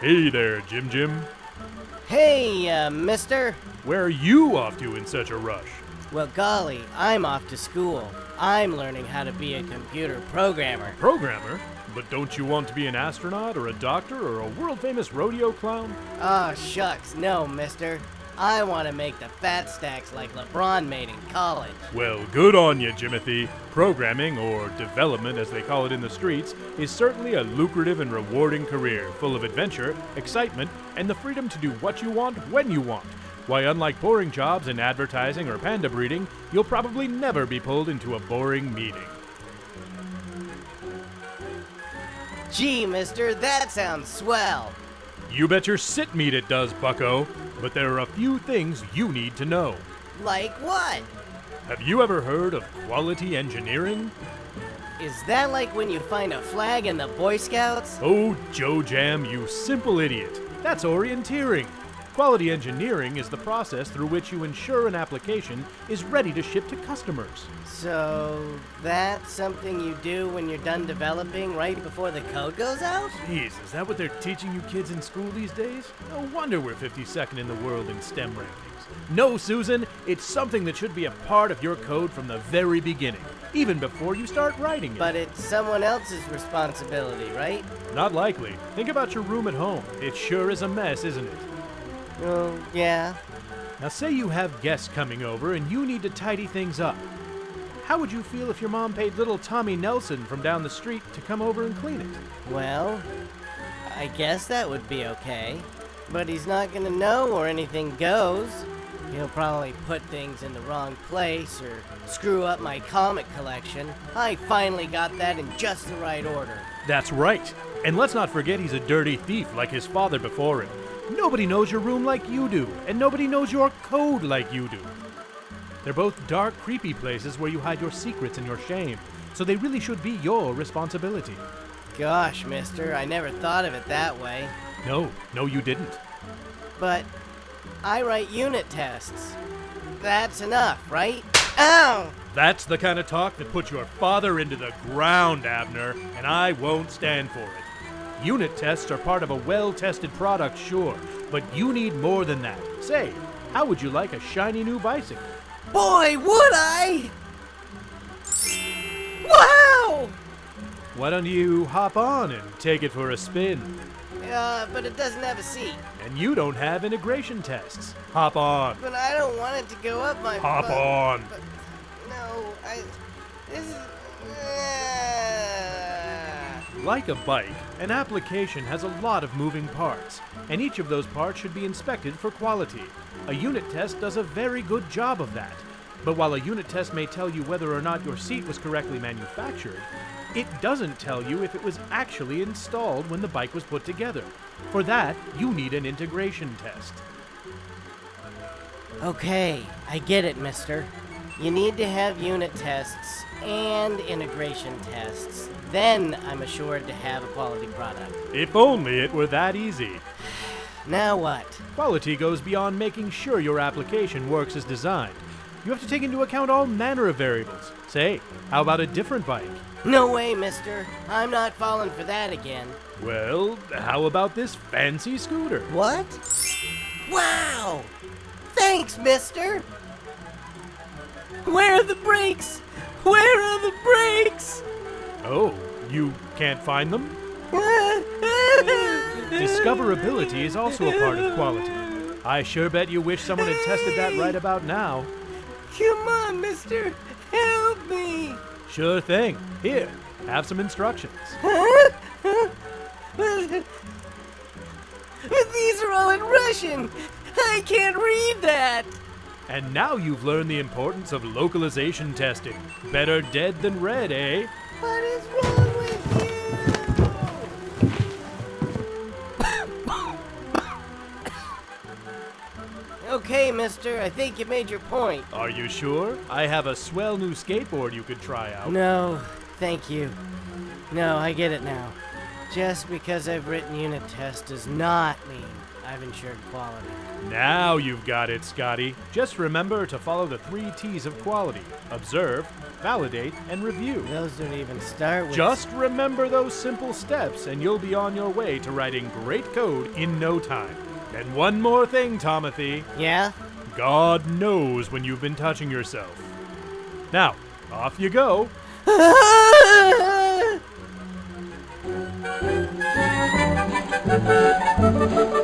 Hey there, Jim Jim. Hey, uh, mister. Where are you off to in such a rush? Well, golly, I'm off to school. I'm learning how to be a computer programmer. Programmer? But don't you want to be an astronaut or a doctor or a world famous rodeo clown? Oh, shucks, no, mister. I want to make the fat stacks like LeBron made in college. Well, good on you, Jimothy. Programming, or development as they call it in the streets, is certainly a lucrative and rewarding career, full of adventure, excitement, and the freedom to do what you want when you want. Why, unlike boring jobs in advertising or panda breeding, you'll probably never be pulled into a boring meeting. Gee, mister, that sounds swell. You bet your sit meat it does, bucko. But there are a few things you need to know. Like what? Have you ever heard of quality engineering? Is that like when you find a flag in the Boy Scouts? Oh, Joe Jam, you simple idiot. That's orienteering. Quality engineering is the process through which you ensure an application is ready to ship to customers. So, that's something you do when you're done developing right before the code goes out? Jeez, is that what they're teaching you kids in school these days? No wonder we're 52nd in the world in STEM rankings. No, Susan, it's something that should be a part of your code from the very beginning, even before you start writing it. But it's someone else's responsibility, right? Not likely. Think about your room at home. It sure is a mess, isn't it? Well, yeah. Now, say you have guests coming over and you need to tidy things up. How would you feel if your mom paid little Tommy Nelson from down the street to come over and clean it? Well, I guess that would be okay. But he's not gonna know where anything goes. He'll probably put things in the wrong place or screw up my comic collection. I finally got that in just the right order. That's right. And let's not forget he's a dirty thief like his father before him. Nobody knows your room like you do, and nobody knows your code like you do. They're both dark, creepy places where you hide your secrets and your shame, so they really should be your responsibility. Gosh, mister, I never thought of it that way. No, no, you didn't. But I write unit tests. That's enough, right? Ow! That's the kind of talk that puts your father into the ground, Abner, and I won't stand for it. Unit tests are part of a well tested product, sure, but you need more than that. Say, how would you like a shiny new bicycle? Boy, would I! Wow! Why don't you hop on and take it for a spin? Uh, but it doesn't have a seat. And you don't have integration tests. Hop on. But I don't want it to go up my Hop butt. on. But, no, I. This is. Ah. Like a bike, an application has a lot of moving parts, and each of those parts should be inspected for quality. A unit test does a very good job of that. But while a unit test may tell you whether or not your seat was correctly manufactured, it doesn't tell you if it was actually installed when the bike was put together. For that, you need an integration test. Okay, I get it, mister. You need to have unit tests and integration tests. Then I'm assured to have a quality product. If only it were that easy. Now what? Quality goes beyond making sure your application works as designed. You have to take into account all manner of variables. Say, how about a different bike? No way, mister. I'm not falling for that again. Well, how about this fancy scooter? What? Wow! Thanks, mister! Where are the brakes? Where are the brakes? Oh, you can't find them? Discoverability is also a part of quality. I sure bet you wish someone had tested that right about now. Come on, mister! Help me! Sure thing. Here, have some instructions. These are all in Russian! I can't read that! And now you've learned the importance of localization testing. Better dead than red, eh? What is wrong with you? okay, mister, I think you made your point. Are you sure? I have a swell new skateboard you could try out. No, thank you. No, I get it now. Just because I've written unit tests does not mean I've ensured quality. Now you've got it, Scotty. Just remember to follow the three T's of quality observe, validate, and review. Those don't even start with. Just remember those simple steps, and you'll be on your way to writing great code in no time. And one more thing, Tomothy. Yeah? God knows when you've been touching yourself. Now, off you go.